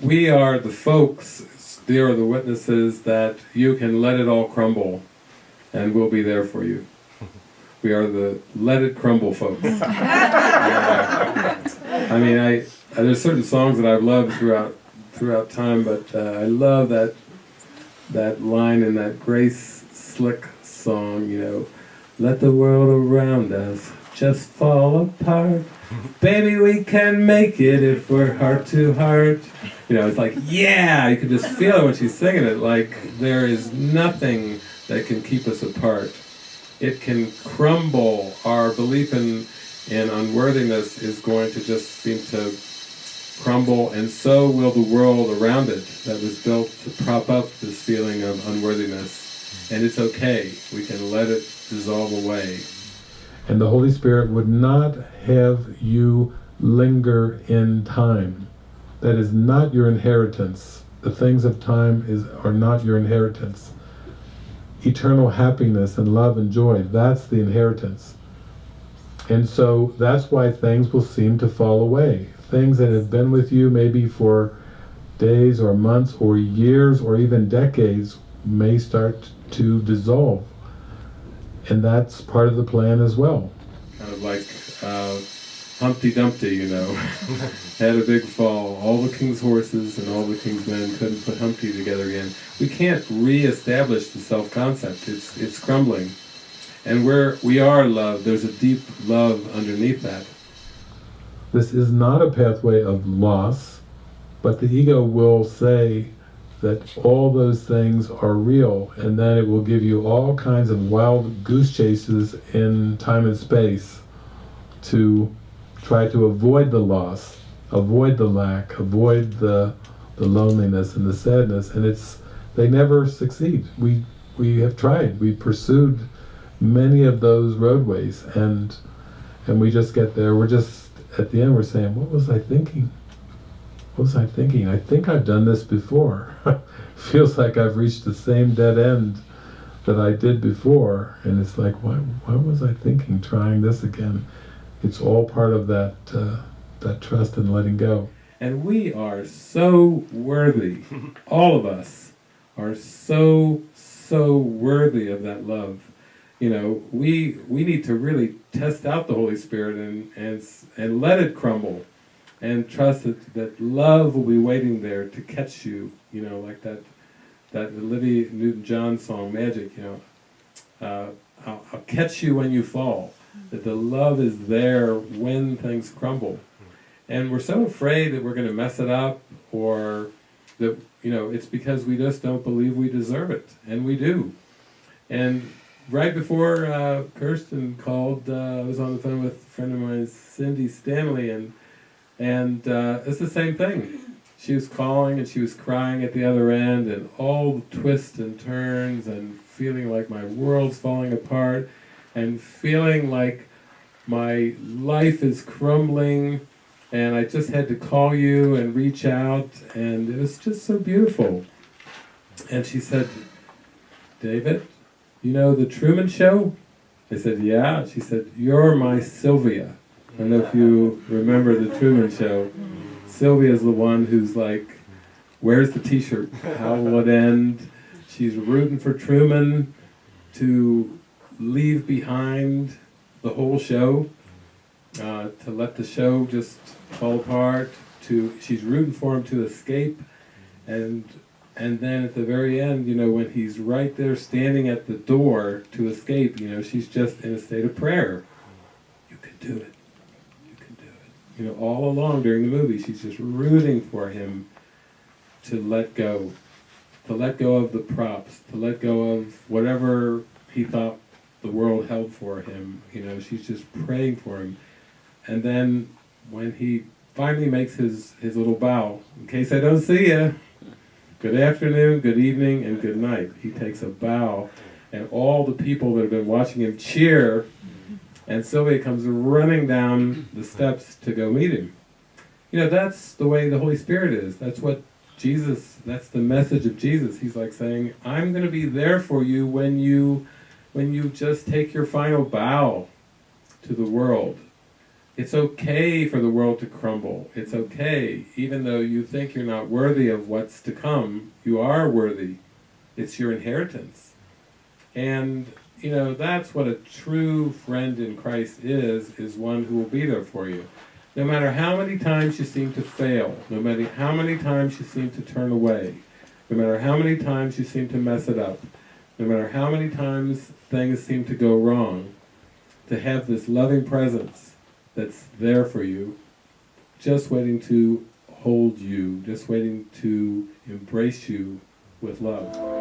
we are the folks, they are the witnesses that you can let it all crumble and we'll be there for you. We are the let it crumble folks. I mean, I there's certain songs that I've loved throughout throughout time, but uh, I love that that line in that Grace Slick song. You know, let the world around us just fall apart. Baby, we can make it if we're heart to heart. You know, it's like, yeah, you can just feel it when she's singing it. Like, there is nothing that can keep us apart. It can crumble. Our belief in, in unworthiness is going to just seem to crumble, and so will the world around it that was built to prop up this feeling of unworthiness. And it's okay. We can let it dissolve away. And the Holy Spirit would not have you linger in time. That is not your inheritance. The things of time is are not your inheritance. Eternal happiness and love and joy, that's the inheritance. And so that's why things will seem to fall away. Things that have been with you maybe for days or months or years or even decades may start to dissolve and that's part of the plan as well. Kind of like uh, Humpty Dumpty, you know, had a big fall. All the king's horses and all the king's men couldn't put Humpty together again. We can't re-establish the self-concept. It's it's crumbling, and where we are love, there's a deep love underneath that. This is not a pathway of loss, but the ego will say, that all those things are real and then it will give you all kinds of wild goose chases in time and space to try to avoid the loss, avoid the lack, avoid the, the loneliness and the sadness and it's they never succeed. We, we have tried, we pursued many of those roadways and and we just get there, we're just at the end we're saying, what was I thinking? What was I thinking? I think I've done this before. Feels like I've reached the same dead end that I did before, and it's like, why, why was I thinking trying this again? It's all part of that, uh, that trust and letting go. And we are so worthy, all of us are so, so worthy of that love. You know, we, we need to really test out the Holy Spirit and, and, and let it crumble and trust that, that love will be waiting there to catch you, you know, like that that Olivia Newton-John song, Magic, you know, uh, I'll, I'll, catch you when you fall, that the love is there when things crumble. And we're so afraid that we're going to mess it up, or that, you know, it's because we just don't believe we deserve it, and we do. And right before uh, Kirsten called, uh, I was on the phone with a friend of mine, Cindy Stanley, and and uh, it's the same thing. She was calling and she was crying at the other end and all the twists and turns and feeling like my world's falling apart and feeling like my life is crumbling and I just had to call you and reach out and it was just so beautiful. And she said, David, you know the Truman Show? I said, yeah. She said, you're my Sylvia. Don't know if you remember the Truman Show. Sylvia's the one who's like, where's the t-shirt? How will it end? She's rooting for Truman to leave behind the whole show, uh, to let the show just fall apart, to she's rooting for him to escape, and and then at the very end, you know, when he's right there standing at the door to escape, you know, she's just in a state of prayer. You can do it you know, all along during the movie, she's just rooting for him to let go, to let go of the props, to let go of whatever he thought the world held for him. You know, she's just praying for him. And then when he finally makes his, his little bow, in case I don't see you, good afternoon, good evening, and good night. He takes a bow, and all the people that have been watching him cheer and Sylvia comes running down the steps to go meet him. You know, that's the way the Holy Spirit is. That's what Jesus, that's the message of Jesus. He's like saying, I'm going to be there for you when you, when you just take your final bow to the world. it's okay for the world to crumble. It's okay, even though you think you're not worthy of what's to come, you are worthy. It's your inheritance. And, you know, that's what a true friend in Christ is, is one who will be there for you. No matter how many times you seem to fail, no matter how many times you seem to turn away, no matter how many times you seem to mess it up, no matter how many times things seem to go wrong, to have this loving presence that's there for you, just waiting to hold you, just waiting to embrace you with love.